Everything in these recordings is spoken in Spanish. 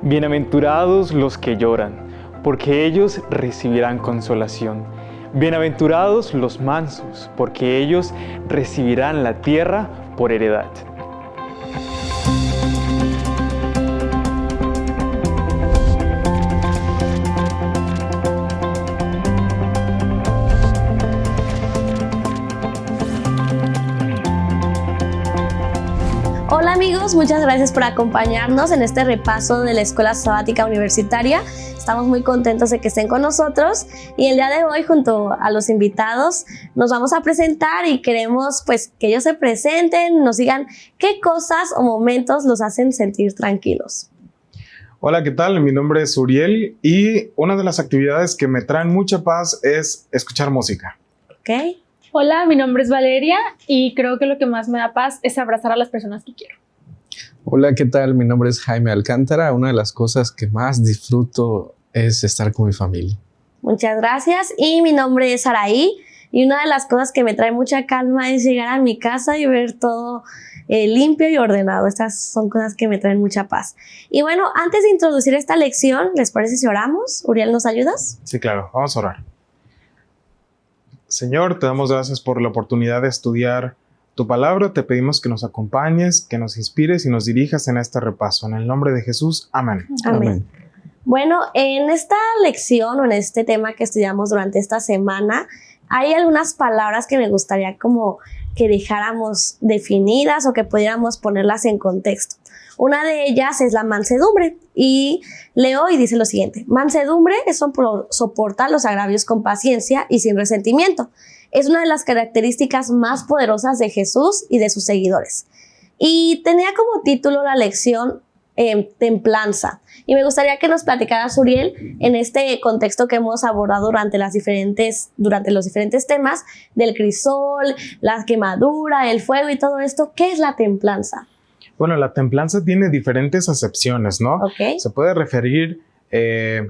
Bienaventurados los que lloran, porque ellos recibirán consolación. Bienaventurados los mansos, porque ellos recibirán la tierra por heredad. Muchas gracias por acompañarnos en este repaso de la Escuela Sabática Universitaria. Estamos muy contentos de que estén con nosotros y el día de hoy junto a los invitados nos vamos a presentar y queremos pues que ellos se presenten, nos digan qué cosas o momentos los hacen sentir tranquilos. Hola, ¿qué tal? Mi nombre es Uriel y una de las actividades que me traen mucha paz es escuchar música. ¿Ok? Hola, mi nombre es Valeria y creo que lo que más me da paz es abrazar a las personas que quiero. Hola, ¿qué tal? Mi nombre es Jaime Alcántara. Una de las cosas que más disfruto es estar con mi familia. Muchas gracias. Y mi nombre es Araí. Y una de las cosas que me trae mucha calma es llegar a mi casa y ver todo eh, limpio y ordenado. Estas son cosas que me traen mucha paz. Y bueno, antes de introducir esta lección, ¿les parece si oramos? Uriel, ¿nos ayudas? Sí, claro, vamos a orar. Señor, te damos gracias por la oportunidad de estudiar tu palabra. Te pedimos que nos acompañes, que nos inspires y nos dirijas en este repaso. En el nombre de Jesús, amén. Amén. Bueno, en esta lección o en este tema que estudiamos durante esta semana, hay algunas palabras que me gustaría como que dejáramos definidas o que pudiéramos ponerlas en contexto. Una de ellas es la mansedumbre y leo y dice lo siguiente, mansedumbre es soportar los agravios con paciencia y sin resentimiento. Es una de las características más poderosas de Jesús y de sus seguidores. Y tenía como título la lección eh, templanza. Y me gustaría que nos platicaras, Uriel, en este contexto que hemos abordado durante, las diferentes, durante los diferentes temas del crisol, la quemadura, el fuego y todo esto, ¿qué es la templanza? Bueno, la templanza tiene diferentes acepciones, ¿no? Ok. Se puede referir eh,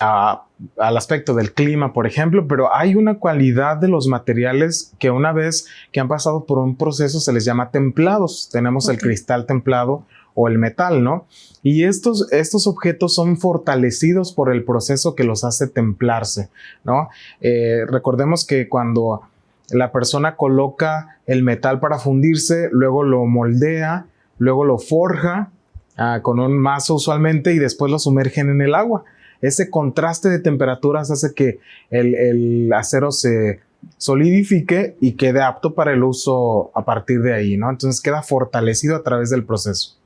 a- al aspecto del clima, por ejemplo, pero hay una cualidad de los materiales que una vez que han pasado por un proceso se les llama templados. Tenemos el cristal templado o el metal, ¿no? Y estos, estos objetos son fortalecidos por el proceso que los hace templarse, ¿no? Eh, recordemos que cuando la persona coloca el metal para fundirse, luego lo moldea, luego lo forja ah, con un mazo usualmente y después lo sumergen en el agua. Ese contraste de temperaturas hace que el, acero se solidifique y quede apto para el uso a partir de ahí, ¿no? Entonces queda fortalecido a través del proceso.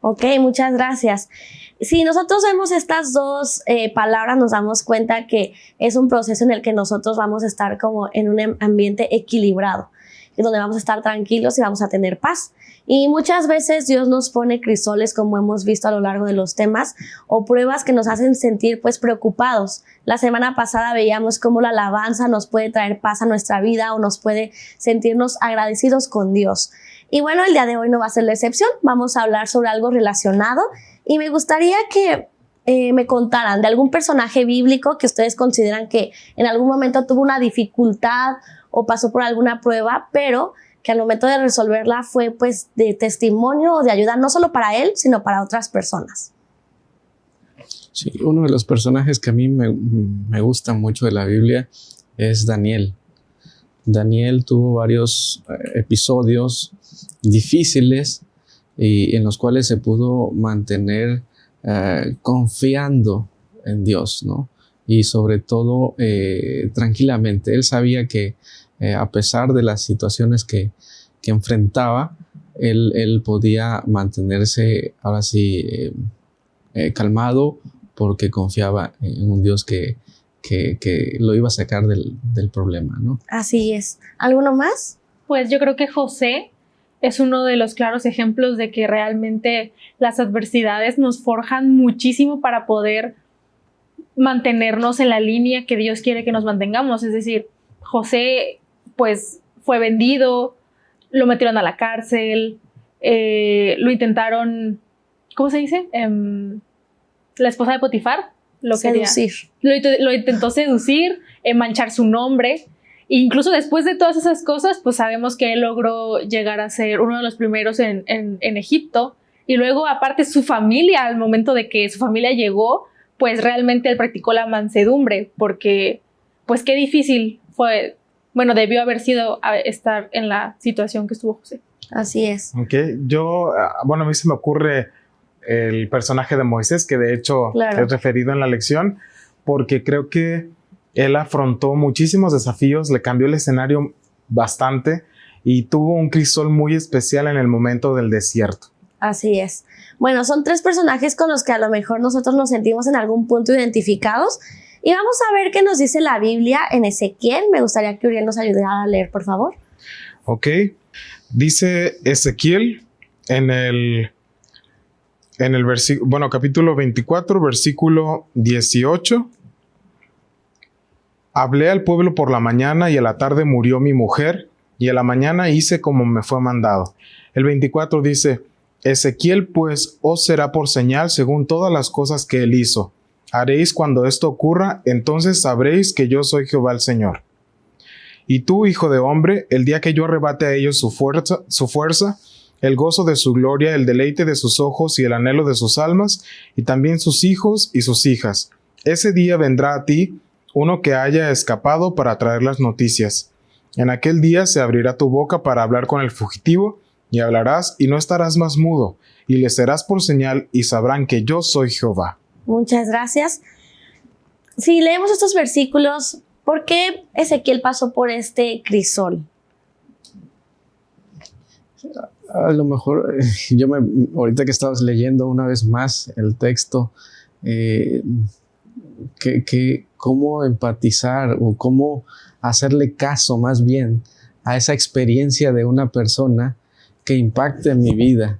Ok, muchas gracias. Si nosotros vemos estas dos eh, palabras, nos damos cuenta que es un proceso en el que nosotros vamos a estar como en un ambiente equilibrado, en donde vamos a estar tranquilos y vamos a tener paz. Y muchas veces Dios nos pone crisoles, como hemos visto a lo largo de los temas, o pruebas que nos hacen sentir pues preocupados. La semana pasada veíamos cómo la alabanza nos puede traer paz a nuestra vida o nos puede sentirnos agradecidos con Dios. Y bueno, el día de hoy no va a ser la excepción. Vamos a hablar sobre algo relacionado y me gustaría que eh, me contaran de algún personaje bíblico que ustedes consideran que en algún momento tuvo una dificultad o pasó por alguna prueba, pero que al momento de resolverla fue pues de testimonio o de ayuda no solo para él, sino para otras personas. Sí, uno de los personajes que a mí me, gusta mucho de la Biblia es Daniel. Daniel tuvo varios eh, episodios difíciles y en los cuales se pudo mantener eh, confiando en Dios, ¿no? Y sobre todo eh, tranquilamente. Él sabía que eh, a pesar de las situaciones que, que enfrentaba, él, él podía mantenerse ahora sí eh, eh, calmado porque confiaba en un Dios que, que, que lo iba a sacar del, del problema, ¿no? Así es. ¿Alguno más? Pues yo creo que José es uno de los claros ejemplos de que realmente las adversidades nos forjan muchísimo para poder mantenernos en la línea que Dios quiere que nos mantengamos. Es decir, José pues fue vendido, lo metieron a la cárcel, eh, lo intentaron, ¿cómo se dice? Em, la esposa de Potifar lo quería. Seducir. Lo, int- lo intentó seducir, eh, manchar su nombre. E incluso después de todas esas cosas, pues sabemos que él logró llegar a ser uno de los primeros en, en- en Egipto Y luego, aparte, su familia, al momento de que su familia llegó, pues realmente él practicó la mansedumbre, porque, pues qué difícil fue, bueno, debió haber sido estar en la situación que estuvo José. Así es. Ok, yo, ah, bueno, a mí se me ocurre el personaje de Moisés, que de hecho he referido en la lección, porque creo que él afrontó muchísimos desafíos, le cambió el escenario bastante y tuvo un crisol muy especial en el momento del desierto. Así es. Bueno, son tres personajes con los que a lo mejor nosotros nos sentimos en algún punto identificados. Y vamos a ver qué nos dice la Biblia en Ezequiel. Me gustaría que Uriel nos ayudara a leer, por favor. Ok. Dice Ezequiel en el, en el versículo, bueno, capítulo 24, versículo 18. Hablé al pueblo por la mañana y a la tarde murió mi mujer y a la mañana hice como me fue mandado. El 24 dice, Ezequiel pues os será por señal según todas las cosas que él hizo. Haréis cuando esto ocurra, entonces sabréis que yo soy Jehová el Señor. Y tú, hijo de hombre, el día que yo arrebate a ellos su fuerza, su fuerza, el gozo de su gloria, el deleite de sus ojos y el anhelo de sus almas, y también sus hijos y sus hijas. Ese día vendrá a ti uno que haya escapado para traer las noticias. En aquel día se abrirá tu boca para hablar con el fugitivo, y hablarás y no estarás más mudo, y le serás por señal y sabrán que yo soy Jehová. Muchas gracias. Si leemos estos versículos, ¿por qué Ezequiel pasó por este crisol? A lo mejor, yo me, ahorita que estabas leyendo una vez más el texto, eh, que, cómo empatizar o cómo hacerle caso más bien a esa experiencia de una persona que impacte en mi vida.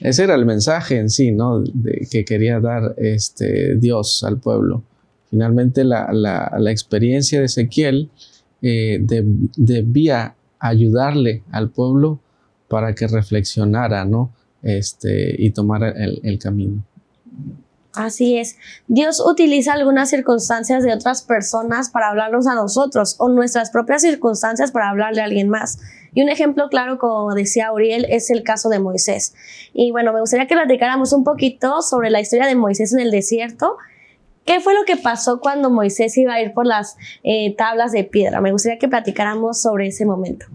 Ese era el mensaje en sí, ¿no? Que quería dar este, Dios al pueblo. Finalmente la, experiencia de Ezequiel eh, debía ayudarle al pueblo para que reflexionara, ¿no? Este, y tomara el, el camino. Así es. Dios utiliza algunas circunstancias de otras personas para hablarnos a nosotros o nuestras propias circunstancias para hablarle a alguien más. Y un ejemplo claro, como decía Uriel, es el caso de Moisés. Y bueno, me gustaría que platicáramos un poquito sobre la historia de Moisés en el desierto. ¿Qué fue lo que pasó cuando Moisés iba a ir por las eh, tablas de piedra? Me gustaría que platicáramos sobre ese momento.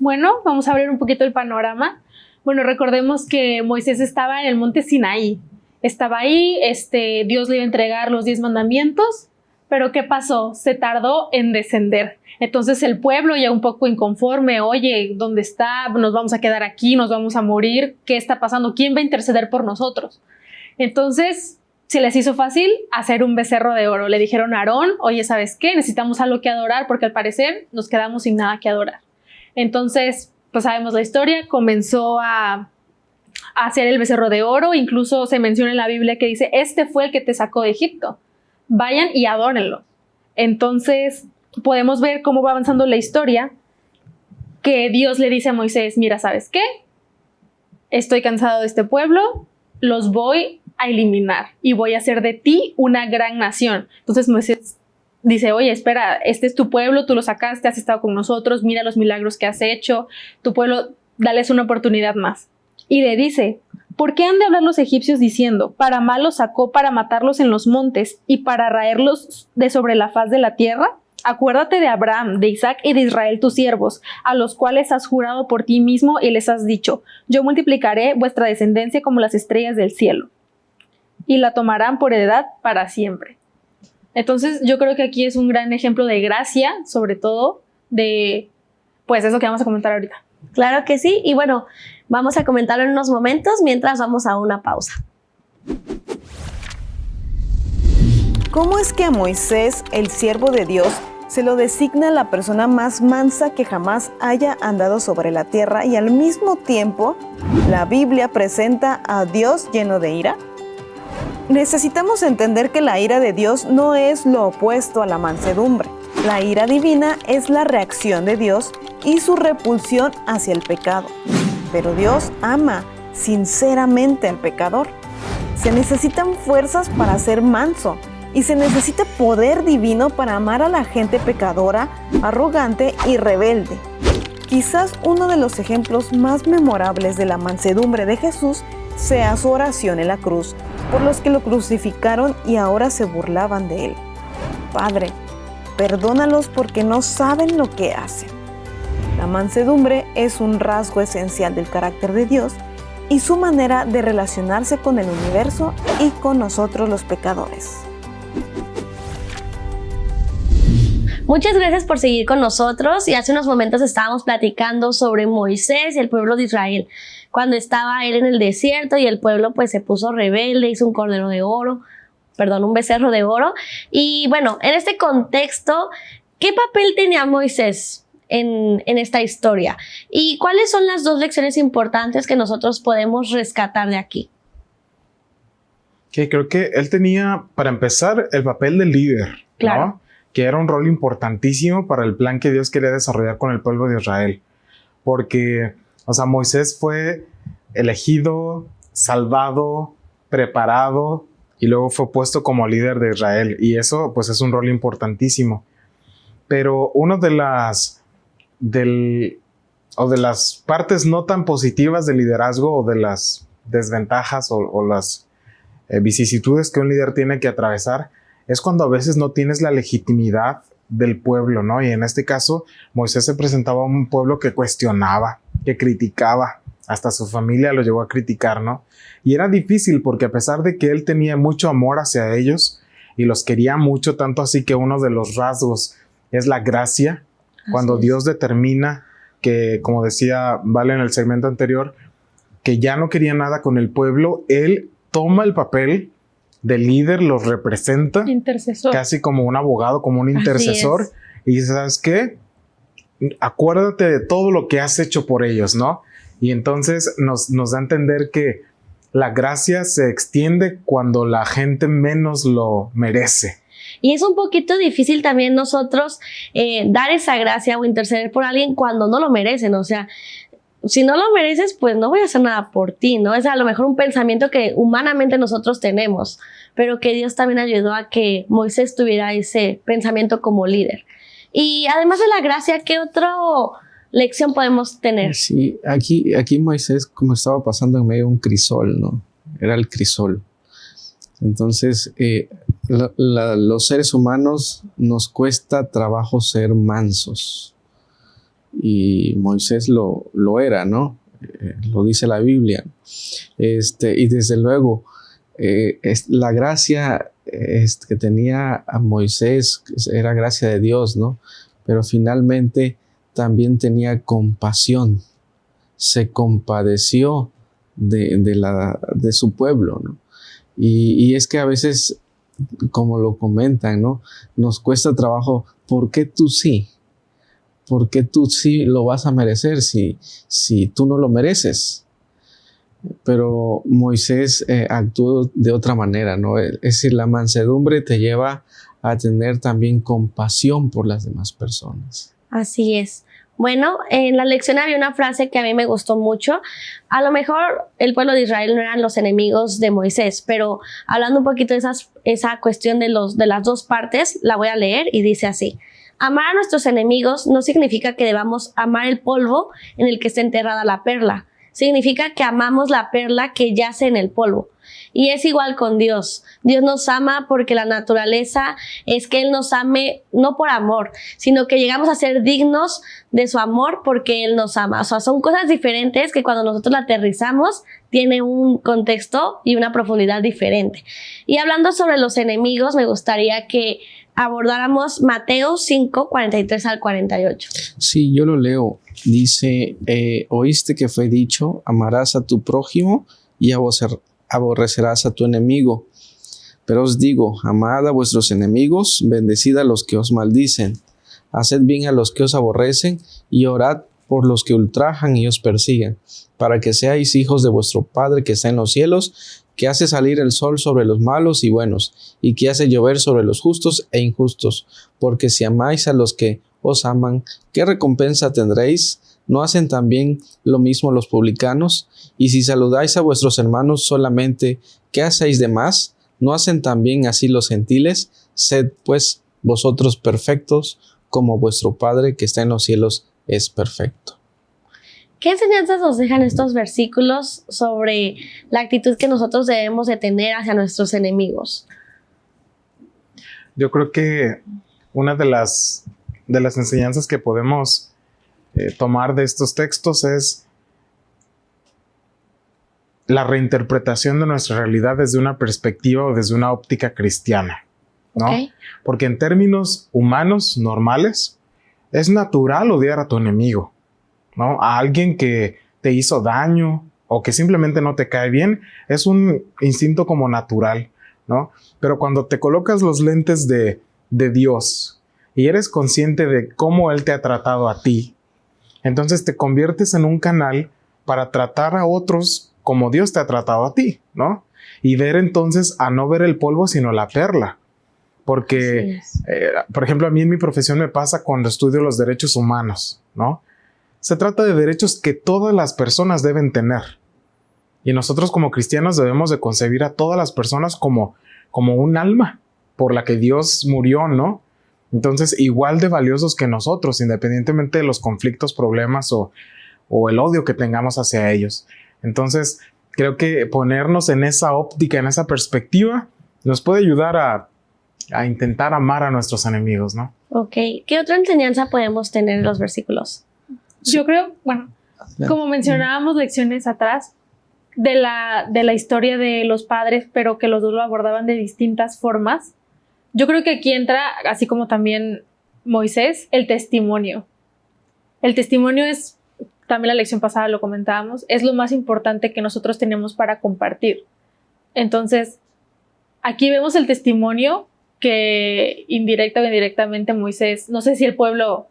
Bueno, vamos a abrir un poquito el panorama. Bueno, recordemos que Moisés estaba en el monte Sinaí, estaba ahí, este, Dios le iba a entregar los diez mandamientos, pero ¿qué pasó? Se tardó en descender. Entonces el pueblo ya un poco inconforme, oye, ¿dónde está? Nos vamos a quedar aquí, nos vamos a morir, ¿qué está pasando? ¿Quién va a interceder por nosotros? Entonces se les hizo fácil hacer un becerro de oro. Le dijeron a Aarón, oye, ¿sabes qué? Necesitamos algo que adorar porque al parecer nos quedamos sin nada que adorar. Entonces, pues sabemos la historia, comenzó a hacer el becerro de oro. Incluso se menciona en la Biblia que dice, este fue el que te sacó de Egipto. Vayan y adórenlo. Entonces podemos ver cómo va avanzando la historia, que Dios le dice a Moisés, mira, ¿sabes qué? Estoy cansado de este pueblo, los voy a eliminar y voy a hacer de ti una gran nación. Entonces Moisés dice, oye, espera, este es tu pueblo, tú lo sacaste, has estado con nosotros, mira los milagros que has hecho, tu pueblo, dales una oportunidad más y le dice, ¿por qué han de hablar los egipcios diciendo, para mal los sacó para matarlos en los montes y para raerlos de sobre la faz de la tierra? Acuérdate de Abraham, de Isaac y de Israel tus siervos, a los cuales has jurado por ti mismo y les has dicho, yo multiplicaré vuestra descendencia como las estrellas del cielo, y la tomarán por heredad para siempre. Entonces yo creo que aquí es un gran ejemplo de gracia, sobre todo de, pues eso que vamos a comentar ahorita. Claro que sí, y bueno, Vamos a comentarlo en unos momentos mientras vamos a una pausa. ¿Cómo es que a Moisés, el siervo de Dios, se lo designa la persona más mansa que jamás haya andado sobre la tierra y al mismo tiempo la Biblia presenta a Dios lleno de ira? Necesitamos entender que la ira de Dios no es lo opuesto a la mansedumbre. La ira divina es la reacción de Dios y su repulsión hacia el pecado pero Dios ama sinceramente al pecador. Se necesitan fuerzas para ser manso y se necesita poder divino para amar a la gente pecadora, arrogante y rebelde. Quizás uno de los ejemplos más memorables de la mansedumbre de Jesús sea su oración en la cruz por los que lo crucificaron y ahora se burlaban de él. Padre, perdónalos porque no saben lo que hacen. La mansedumbre es un rasgo esencial del carácter de Dios y su manera de relacionarse con el universo y con nosotros los pecadores. Muchas gracias por seguir con nosotros y hace unos momentos estábamos platicando sobre Moisés y el pueblo de Israel, cuando estaba él en el desierto y el pueblo pues se puso rebelde, hizo un cordero de oro, perdón, un becerro de oro. Y bueno, en este contexto, ¿qué papel tenía Moisés? En, en, esta historia. ¿Y cuáles son las dos lecciones importantes que nosotros podemos rescatar de aquí? Que creo que él tenía, para empezar, el papel de líder. Claro que era un rol importantísimo para el plan que Dios quería desarrollar con el pueblo de Israel. Porque, o sea, Moisés fue elegido, salvado, preparado y luego fue puesto como líder de Israel. Y eso, pues, es un rol importantísimo. Pero una de las, del, o de las partes no tan positivas del liderazgo o de las desventajas o, las eh, vicisitudes que un líder tiene que atravesar es cuando a veces no tienes la legitimidad del pueblo, ¿no? Y en este caso, Moisés se presentaba a un pueblo que cuestionaba, que criticaba, hasta su familia lo llegó a criticar, ¿no? Y era difícil porque a pesar de que él tenía mucho amor hacia ellos y los quería mucho, tanto así que uno de los rasgos es la gracia, cuando Dios determina que, como decía Vale en el segmento anterior, que ya no quería nada con el pueblo, él toma el papel del líder, los representa. Intercesor. Casi como un abogado, como un intercesor. Y ¿sabes qué? Acuérdate de todo lo que has hecho por ellos, ¿no? Y entonces nos, nos da a entender que la gracia se extiende cuando la gente menos lo merece. Y es un poquito difícil también nosotros eh, dar esa gracia o interceder por alguien cuando no lo merecen. O sea, si no lo mereces, pues no voy a hacer nada por ti, ¿no? Es a lo mejor un pensamiento que humanamente nosotros tenemos, pero que Dios también ayudó a que Moisés tuviera ese pensamiento como líder. Y además de la gracia, ¿qué otra lección podemos tener? Sí, aquí, aquí Moisés como estaba pasando en medio de un crisol, ¿no? Era el crisol. Entonces, eh, los seres humanos nos cuesta trabajo ser mansos y Moisés lo, lo era, ¿no? Eh, lo dice la Biblia. Este, y desde luego, eh, es, la gracia que tenía a Moisés era gracia de Dios, ¿no? Pero finalmente también tenía compasión, se compadeció de, de, la, de su pueblo, ¿no? Y, y, es que a veces, como lo comentan, ¿no? Nos cuesta trabajo, ¿por qué tú sí? ¿Por qué tú sí lo vas a merecer si, si tú no lo mereces? Pero Moisés eh, actuó de otra manera, ¿no? Es decir, la mansedumbre te lleva a tener también compasión por las demás personas. Así es. Bueno, en la lección había una frase que a mí me gustó mucho. A lo mejor el pueblo de Israel no eran los enemigos de Moisés, pero hablando un poquito de esa cuestión de, los, de las dos partes, la voy a leer y dice así. Amar a nuestros enemigos no significa que debamos amar el polvo en el que está enterrada la perla. Significa que amamos la perla que yace en el polvo. Y es igual con Dios. Dios nos ama porque la naturaleza es que Él nos ame no por amor, sino que llegamos a ser dignos de su amor porque Él nos ama. O sea, son cosas diferentes que cuando nosotros la aterrizamos tiene un contexto y una profundidad diferente. Y hablando sobre los enemigos, me gustaría que abordáramos Mateo 5, 43 al 48. Sí, yo lo leo. Dice, eh, oíste que fue dicho, amarás a tu prójimo y aborrecerás a tu enemigo. Pero os digo, amad a vuestros enemigos, bendecid a los que os maldicen, haced bien a los que os aborrecen y orad por los que ultrajan y os persiguen, para que seáis hijos de vuestro Padre que está en los cielos, que hace salir el sol sobre los malos y buenos, y que hace llover sobre los justos e injustos, porque si amáis a los que os aman, ¿qué recompensa tendréis? ¿No hacen también lo mismo los publicanos? Y si saludáis a vuestros hermanos solamente, ¿qué hacéis de más? ¿No hacen también así los gentiles? Sed pues vosotros perfectos, como vuestro Padre que está en los cielos es perfecto. ¿Qué enseñanzas nos dejan estos versículos sobre la actitud que nosotros debemos de tener hacia nuestros enemigos? Yo creo que una de las, de las enseñanzas que podemos eh, tomar de estos textos es la reinterpretación de nuestra realidad desde una perspectiva o desde una óptica cristiana, ¿no? Porque en términos humanos normales, es natural odiar a tu enemigo, ¿no? A alguien que te hizo daño o que simplemente no te cae bien, es un instinto como natural, ¿no? Pero cuando te colocas los lentes de, de Dios y eres consciente de cómo Él te ha tratado a ti, entonces te conviertes en un canal para tratar a otros como Dios te ha tratado a ti, ¿no? Y ver entonces a no ver el polvo, sino la perla. Porque, eh, por ejemplo, a mí en mi profesión me pasa cuando estudio los derechos humanos, ¿no? Se trata de derechos que todas las personas deben tener. Y nosotros como cristianos debemos de concebir a todas las personas como, como un alma por la que Dios murió, ¿no? Entonces, igual de valiosos que nosotros, independientemente de los conflictos, problemas o, o el odio que tengamos hacia ellos. Entonces, creo que ponernos en esa óptica, en esa perspectiva, nos puede ayudar a, intentar amar a nuestros enemigos, ¿no? Ok. ¿Qué otra enseñanza podemos tener en los versículos? Yo creo, bueno, como mencionábamos lecciones atrás, de la, de la historia de los padres, pero que los dos lo abordaban de distintas formas. Yo creo que aquí entra, así como también Moisés, el testimonio. El testimonio es también la lección pasada lo comentábamos, es lo más importante que nosotros tenemos para compartir. Entonces, aquí vemos el testimonio que indirecta o indirectamente Moisés, no sé si el pueblo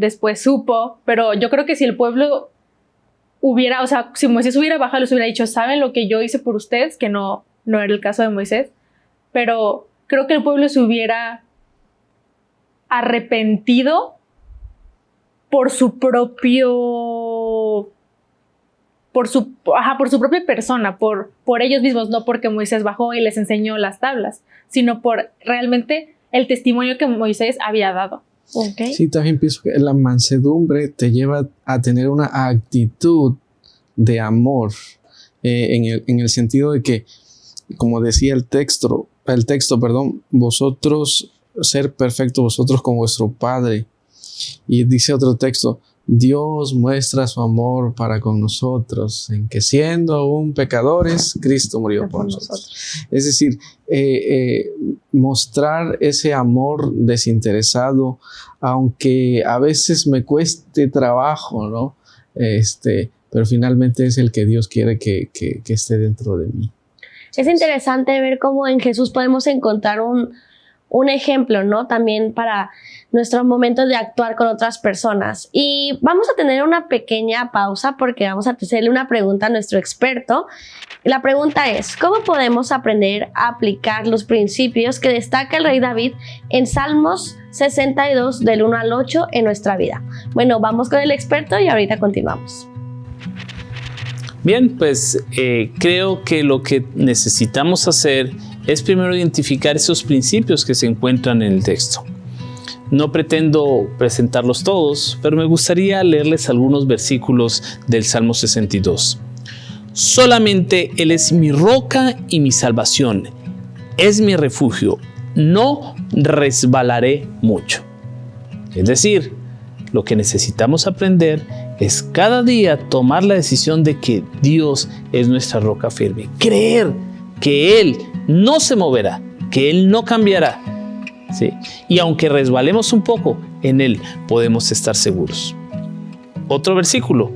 después supo, pero yo creo que si el pueblo hubiera, o sea, si Moisés hubiera bajado, les hubiera dicho, ¿saben lo que yo hice por ustedes? Que no, no era el caso de Moisés, pero creo que el pueblo se hubiera arrepentido por su propio por su, por su propia persona, por, por ellos mismos, no porque Moisés bajó y les enseñó las tablas, sino por realmente el testimonio que Moisés había dado. Sí, también pienso que la mansedumbre te lleva a tener una actitud de amor, eh, en, el, en el sentido de que, como decía el texto, el texto, perdón, vosotros ser perfectos, vosotros con vuestro Padre. Y dice otro texto, Dios muestra su amor para con nosotros, en que siendo aún pecadores, Cristo murió por nosotros. Es decir, eh, eh, mostrar ese amor desinteresado, aunque a veces me cueste trabajo, ¿no? Este, pero finalmente es el que Dios quiere que, que esté dentro de mí. Es interesante ver cómo en Jesús podemos encontrar un, un ejemplo, ¿no? También para nuestros momentos de actuar con otras personas. Y vamos a tener una pequeña pausa porque vamos a hacerle una pregunta a nuestro experto. La pregunta es, ¿cómo podemos aprender a aplicar los principios que destaca el rey David en Salmos 62 del 1 al 8 en nuestra vida? Bueno, vamos con el experto y ahorita continuamos. Bien, pues eh, creo que lo que necesitamos hacer es primero identificar esos principios que se encuentran en el texto. No pretendo presentarlos todos, pero me gustaría leerles algunos versículos del Salmo 62. Solamente Él es mi roca y mi salvación, es mi refugio, no resbalaré mucho. Es decir, lo que necesitamos aprender es cada día tomar la decisión de que Dios es nuestra roca firme, creer que Él no se moverá, que Él no cambiará. Y aunque resbalemos un poco, en Él podemos estar seguros. Otro versículo,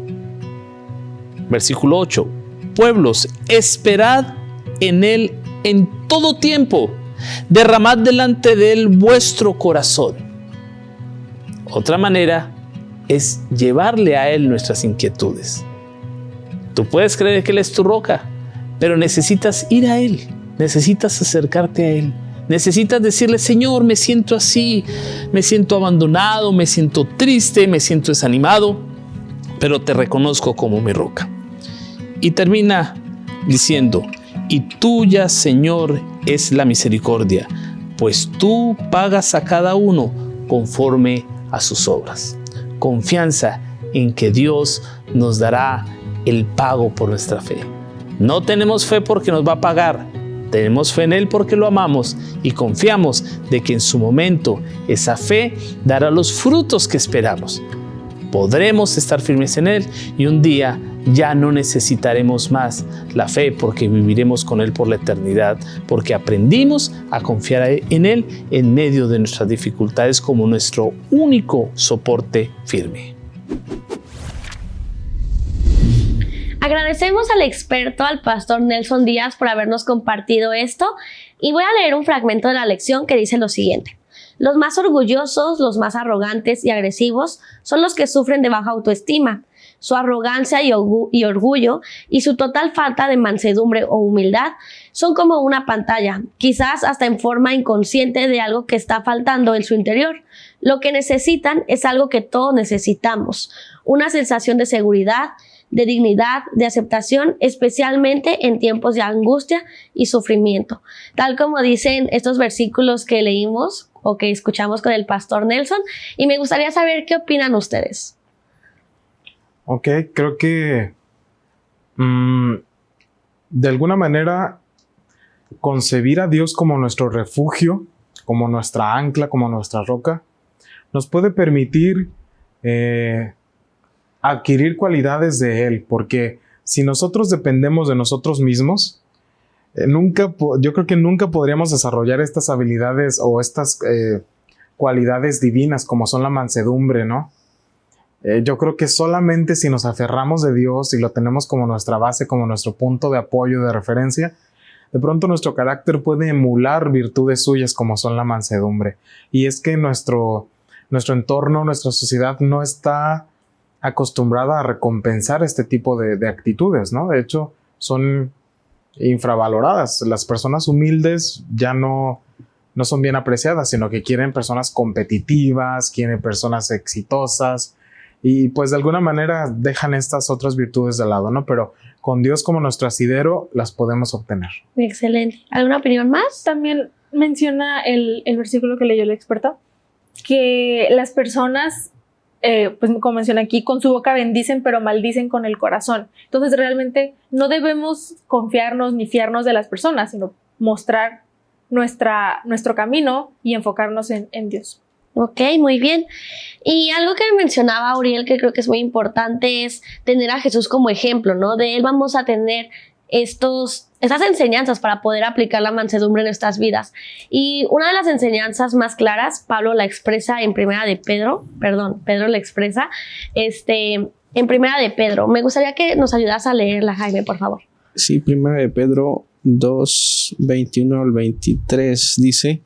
versículo 8. Pueblos, esperad en Él en todo tiempo, derramad delante de Él vuestro corazón. Otra manera es llevarle a Él nuestras inquietudes. Tú puedes creer que Él es tu roca, pero necesitas ir a Él Necesitas acercarte a Él. Necesitas decirle, Señor, me siento así, me siento abandonado, me siento triste, me siento desanimado, pero te reconozco como mi roca. Y termina diciendo, y tuya, Señor, es la misericordia, pues tú pagas a cada uno conforme a sus obras. Confianza en que Dios nos dará el pago por nuestra fe. No tenemos fe porque nos va a pagar, tenemos fe en Él porque lo amamos y confiamos de que en su momento esa fe dará los frutos que esperamos. Podremos estar firmes en Él y un día ya no necesitaremos más la fe porque viviremos con Él por la eternidad, porque aprendimos a confiar en Él en medio de nuestras dificultades como nuestro único soporte firme. Agradecemos al experto, al pastor Nelson Díaz, por habernos compartido esto y voy a leer un fragmento de la lección que dice lo siguiente. Los más orgullosos, los más arrogantes y agresivos son los que sufren de baja autoestima. Su arrogancia y, orgullo y su total falta de mansedumbre o humildad son como una pantalla, quizás hasta en forma inconsciente de algo que está faltando en su interior. Lo que necesitan es algo que todos necesitamos, una sensación de seguridad, de dignidad, de aceptación, especialmente en tiempos de angustia y sufrimiento. Tal como dicen estos versículos que leímos o que escuchamos con el pastor Nelson. Y me gustaría saber qué opinan ustedes. Ok, creo que mm, de alguna manera concebir a Dios como nuestro refugio, como nuestra ancla, como nuestra roca, nos puede permitir eh, adquirir cualidades de Él, porque si nosotros dependemos de nosotros mismos, eh, nunca, yo creo que nunca podríamos desarrollar estas habilidades o estas eh, cualidades divinas como son la mansedumbre, ¿no? Eh, yo creo que solamente si nos aferramos de Dios y lo tenemos como nuestra base, como nuestro punto de apoyo, de referencia, de pronto nuestro carácter puede emular virtudes suyas como son la mansedumbre. Y es que nuestro, nuestro entorno, nuestra sociedad no está acostumbrada a recompensar este tipo de, actitudes, ¿no? De hecho, son infravaloradas. Las personas humildes ya no, no son bien apreciadas, sino que quieren personas competitivas, quieren personas exitosas y pues de alguna manera dejan estas otras virtudes de lado, ¿no? Pero con Dios como nuestro asidero las podemos obtener. Excelente. ¿Alguna opinión más? También menciona el, el versículo que leyó el experto, que las personas eh, pues como menciona aquí, con su boca bendicen, pero maldicen con el corazón. Entonces realmente no debemos confiarnos ni fiarnos de las personas, sino mostrar nuestra, nuestro camino y enfocarnos en, en Dios. Ok, muy bien. Y algo que mencionaba Uriel que creo que es muy importante es tener a Jesús como ejemplo, ¿no? De él vamos a tener estos, estas enseñanzas para poder aplicar la mansedumbre en nuestras vidas. Y una de las enseñanzas más claras, Pablo la expresa en Primera de Pedro, perdón, Pedro la expresa, este, en Primera de Pedro. Me gustaría que nos ayudas a leerla, Jaime, por favor. Sí, Primera de Pedro 2, 21 al 23 dice,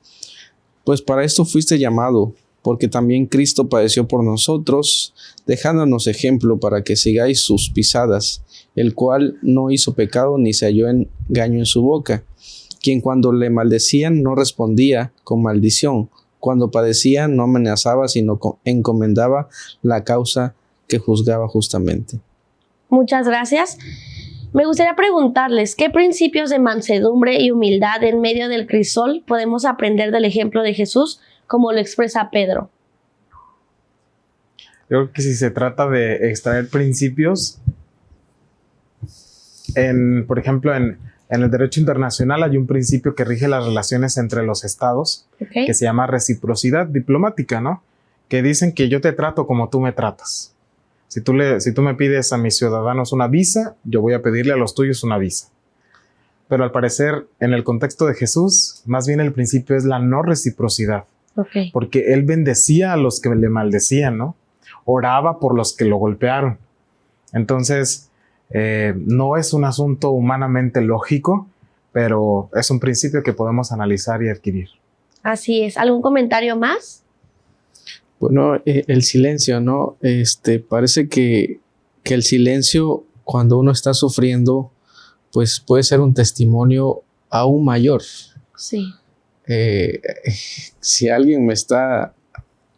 pues para esto fuiste llamado, porque también Cristo padeció por nosotros, dejándonos ejemplo para que sigáis sus pisadas el cual no hizo pecado ni se halló engaño en su boca, quien cuando le maldecían no respondía con maldición, cuando padecía no amenazaba, sino encomendaba la causa que juzgaba justamente. Muchas gracias. Me gustaría preguntarles, ¿qué principios de mansedumbre y humildad en medio del crisol podemos aprender del ejemplo de Jesús, como lo expresa Pedro? Yo creo que si se trata de extraer principios, en, por ejemplo, en, el derecho internacional hay un principio que rige las relaciones entre los estados, que se llama reciprocidad diplomática, ¿no? Que dicen que yo te trato como tú me tratas. Si tú, le, si tú me pides a mis ciudadanos una visa, yo voy a pedirle a los tuyos una visa. Pero al parecer, en el contexto de Jesús, más bien el principio es la no reciprocidad. Porque él bendecía a los que le maldecían, ¿no? Oraba por los que lo golpearon. Entonces, eh, no es un asunto humanamente lógico, pero es un principio que podemos analizar y adquirir. Así es. ¿Algún comentario más? Bueno, eh, el silencio, ¿no? Este, parece que, que el silencio cuando uno está sufriendo, pues puede ser un testimonio aún mayor. Sí. Eh, si alguien me está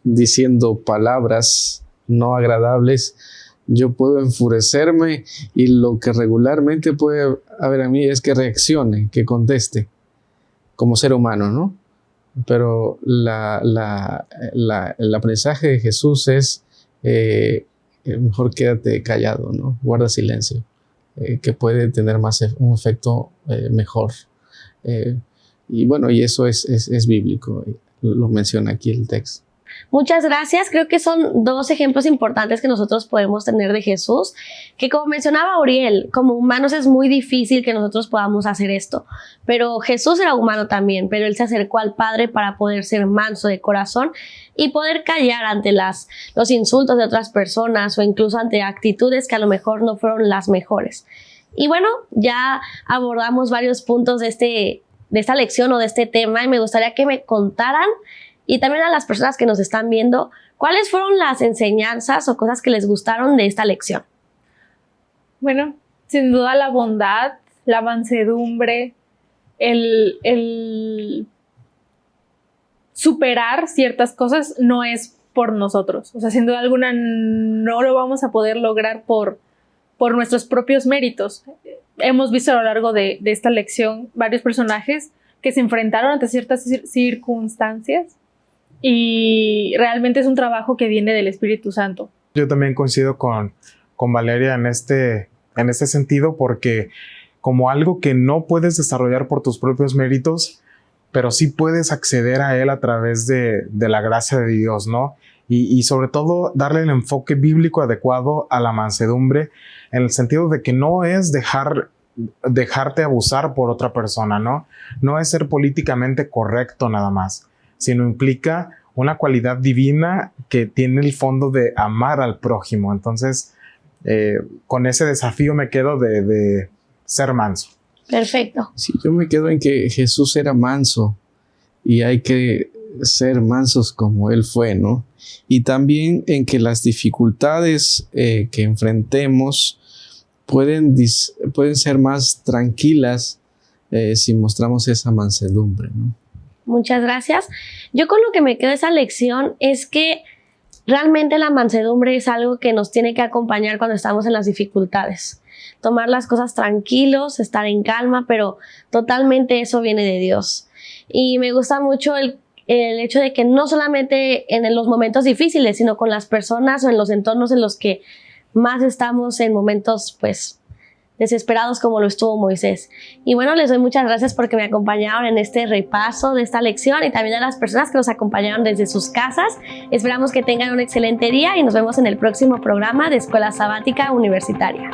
diciendo palabras no agradables, yo puedo enfurecerme y lo que regularmente puede haber a mí es que reaccione, que conteste como ser humano, ¿no? Pero la, el aprendizaje de Jesús es eh, eh, mejor quédate callado, ¿no? Guarda silencio, eh, que puede tener más un efecto mejor. y bueno, y eso es, es, es bíblico, lo menciona aquí el texto. Muchas gracias. Creo que son dos ejemplos importantes que nosotros podemos tener de Jesús, que como mencionaba Uriel, como humanos es muy difícil que nosotros podamos hacer esto, pero Jesús era humano también, pero él se acercó al Padre para poder ser manso de corazón y poder callar ante las, los insultos de otras personas o incluso ante actitudes que a lo mejor no fueron las mejores. Y bueno, ya abordamos varios puntos de, este, de esta lección o de este tema y me gustaría que me contaran y también a las personas que nos están viendo, ¿cuáles fueron las enseñanzas o cosas que les gustaron de esta lección? Bueno, sin duda la bondad, la mansedumbre, el, superar ciertas cosas no es por nosotros. O sea, sin duda alguna no lo vamos a poder lograr por, nuestros propios méritos. Hemos visto a lo largo de esta lección varios personajes que se enfrentaron ante ciertas circunstancias y realmente es un trabajo que viene del Espíritu Santo. Yo también coincido con, con Valeria en este, en este sentido porque como algo que no puedes desarrollar por tus propios méritos, pero sí puedes acceder a él a través de, la gracia de Dios, ¿no? Y, y, sobre todo darle el enfoque bíblico adecuado a la mansedumbre, en el sentido de que no es dejar, dejarte abusar por otra persona, ¿no? No es ser políticamente correcto nada más, sino implica una cualidad divina que tiene el fondo de amar al prójimo. Entonces, eh, con ese desafío me quedo de, ser manso. Perfecto. Sí, yo me quedo en que Jesús era manso y hay que ser mansos como Él fue, ¿no? Y también en que las dificultades eh, que enfrentemos pueden, pueden ser más tranquilas eh, si mostramos esa mansedumbre, ¿no? Muchas gracias. Yo con lo que me quedo esa lección es que realmente la mansedumbre es algo que nos tiene que acompañar cuando estamos en las dificultades. Tomar las cosas tranquilos, estar en calma, pero totalmente eso viene de Dios. Y me gusta mucho el, el hecho de que no solamente en los momentos difíciles, sino con las personas o en los entornos en los que más estamos en momentos pues desesperados como lo estuvo Moisés. Y bueno, les doy muchas gracias porque me acompañaron en este repaso de esta lección y también a las personas que nos acompañaron desde sus casas. Esperamos que tengan un excelente día y nos vemos en el próximo programa de Escuela Sabática Universitaria.